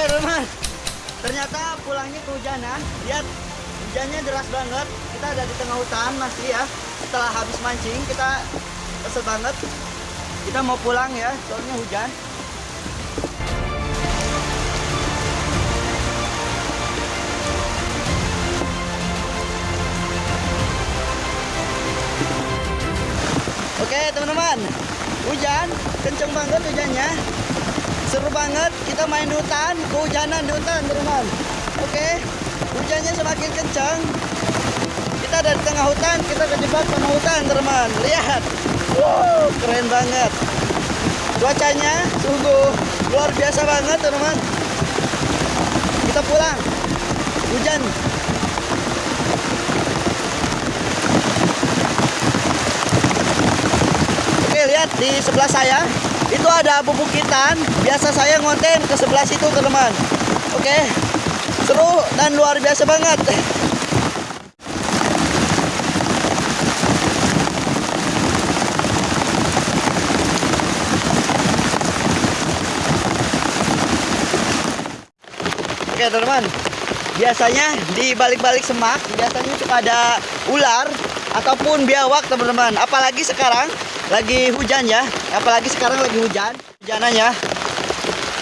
Oke teman, ternyata pulangnya kehujanan. Lihat hujannya deras banget. Kita ada di tengah hutan masih ya. Setelah habis mancing kita kesel banget. Kita mau pulang ya, soalnya hujan. Oke teman-teman, hujan, kenceng banget hujannya. Banget, kita main di hutan, kehujanan di hutan teman-teman. Oke, hujannya semakin kenceng. Kita ada di tengah hutan, kita kejebak sama hutan teman-teman. Lihat, wow, keren banget. Cuacanya sungguh luar biasa banget teman-teman. Kita pulang, hujan Oke lihat di sebelah saya itu ada bubukitan. Biasa saya ngonten ke sebelah situ teman. Oke seru dan luar biasa banget. Oke teman-teman biasanya di balik-balik semak biasanya suka ada ular ataupun biawak teman-teman apalagi sekarang lagi hujan ya apalagi sekarang lagi hujan hujanannya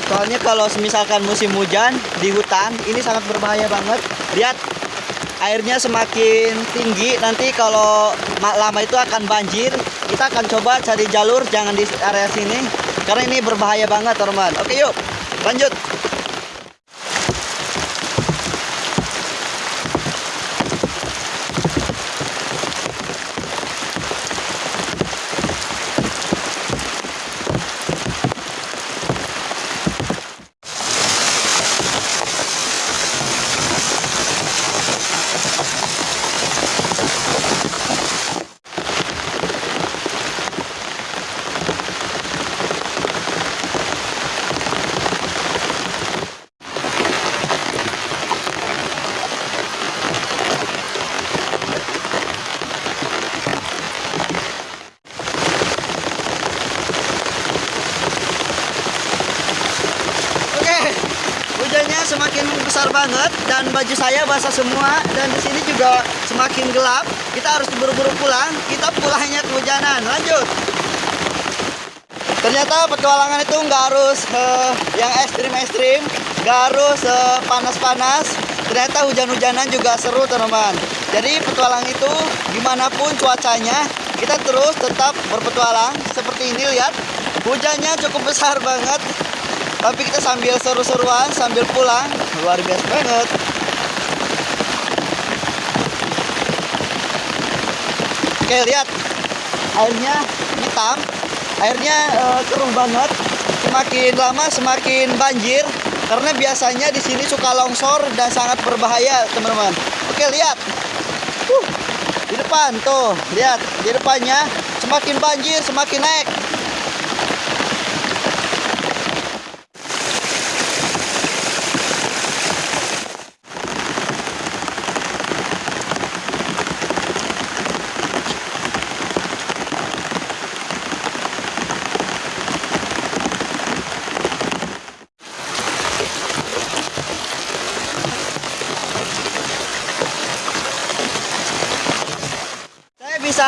soalnya kalau misalkan musim hujan di hutan ini sangat berbahaya banget. Lihat airnya semakin tinggi nanti kalau lama itu akan banjir kita akan coba cari jalur jangan di area sini karena ini berbahaya banget teman-teman oke yuk lanjut Oke, hujannya semakin besar banget dan baju saya basah semua dan di sini juga semakin gelap. Kita harus buru-buru pulang. Kita pulangnya kehujanan. Lanjut. Ternyata petualangan itu nggak harus eh, yang ekstrim-ekstrim, nggak harus eh, panas-panas. Ternyata hujan-hujanan juga seru teman-teman. Jadi petualang itu gimana pun cuacanya, kita terus tetap berpetualang. Seperti ini lihat, hujannya cukup besar banget tapi kita sambil seru-seruan sambil pulang. Luar biasa banget. Oke lihat. Airnya hitam. Airnya eh, keruh banget. Semakin lama semakin banjir. Karena biasanya di sini suka longsor dan sangat berbahaya teman-teman. Oke lihat. Uh, di depan tuh. Lihat di depannya. Semakin banjir semakin naik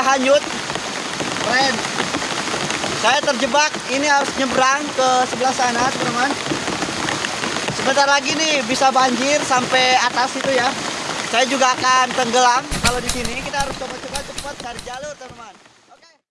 Saya hanyut. Keren. Saya terjebak. Ini harus nyebrang ke sebelah sana, teman-teman. Sebentar lagi nih bisa banjir sampai atas itu ya. Saya juga akan tenggelam kalau di sini. Kita harus coba-coba cepat cari jalur, teman-teman.